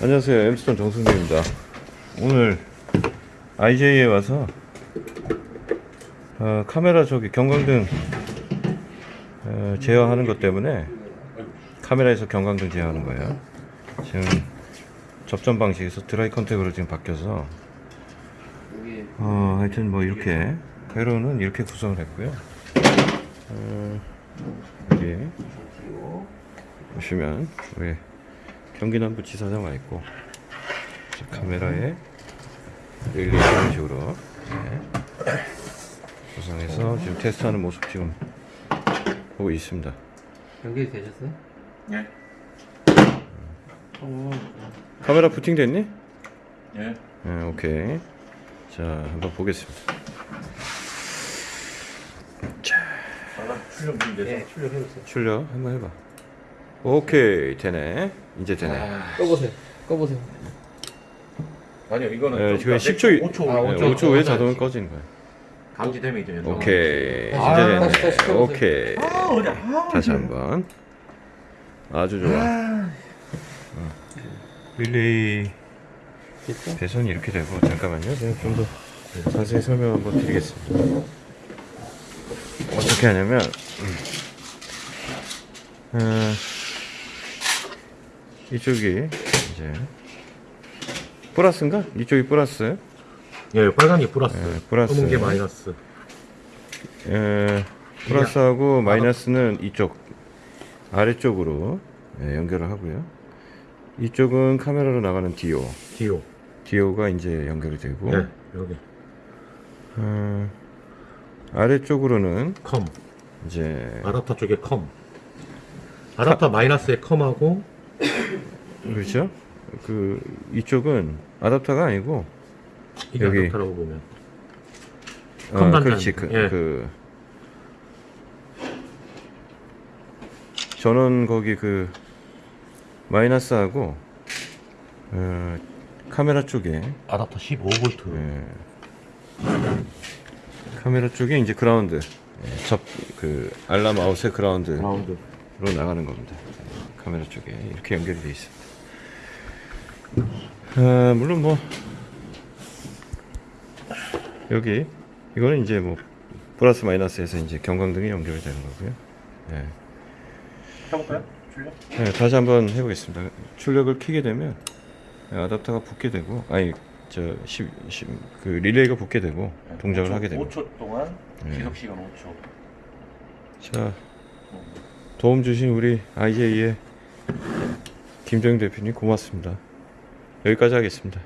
안녕하세요. 엠스톤 정승재입니다. 오늘 IJ에 와서 어, 카메라 저기 경광등 어, 제어하는 것 때문에 카메라에서 경광등 제어하는 거예요. 지금 접점 방식에서 dry contact으로 지금 바뀌어서 어, 하여튼 뭐 이렇게 회로는 이렇게 구성을 했고요. 어, 여기 보시면 우리 경기남부 지사장 와 있고 자, 카메라에 릴리 이런 식으로 네. 구성해서 지금 테스트하는 모습 지금 보고 있습니다. 연결이 되셨어요? 예. 어, 카메라 부팅 됐니? 예. 네, 오케이. 자, 한번 보겠습니다. 나랑 출력 좀 돼서. 네, 출력해보세요. 출력 한번 해봐. 오케이, 되네. 이제 되네. 꺼보세요. 꺼보세요. 아니요, 이거는 네, 좀 지금 더 10초, 내- 5초. 아, 네, 5초. 5초 후에 자동으로 꺼지는 거야. 감지되면 이제 연동. 오케이. 아, 이제 다시, 다시 되네. 켜보세요. 오케이. 아? 아, 다시 한번. 아주 좋아. 어. 릴레이? 배선이 이렇게 되고 잠깐만요. 제가 좀 더 자세히 설명 한번 드리겠습니다. 어떻게 하냐면 음, 어, 이쪽이 이제 플러스인가? 이쪽이 플러스. 예, 빨간이 플러스. 예, 플러스. 검은 게 마이너스. 에, 플러스하고 마이너스는 이쪽 아래쪽으로 예, 연결을 하고요. 이쪽은 카메라로 나가는 DO. DO. DO가 이제 연결이 되고 예, 여기. 어, 아래쪽으로는 COM. 이제 아답터 쪽에 COM. 아답터 마이너스에 COM하고 그렇죠? 그 이쪽은 아답터가 아니고 여기. 아답터라고 보면. 어, COM 그렇지 그, 예. 그 전원 거기 그 마이너스하고 어, 카메라 쪽에 아답터 15V. 예, 카메라 쪽에 이제 그라운드 접그 alarm out의 ground로 ground. 나가는 겁니다. 카메라 쪽에 이렇게 연결이 되어 있습니다. 아, 물론 뭐 여기 이거는 이제 뭐 플러스 마이너스에서 이제 경광등이 연결이 되는 거고요. 예. 해볼까요? 출력? 네, 다시 한번 해보겠습니다. 출력을 켜게 되면 아답터가 붙게 되고, 아니 저 10, 10, 그 릴레이가 붙게 되고 동작을 하게 됩니다. 5초 동안 네. 지속 시간 5초. 자 도움 주신 우리 IJ의 김정 대표님 고맙습니다. 여기까지 하겠습니다.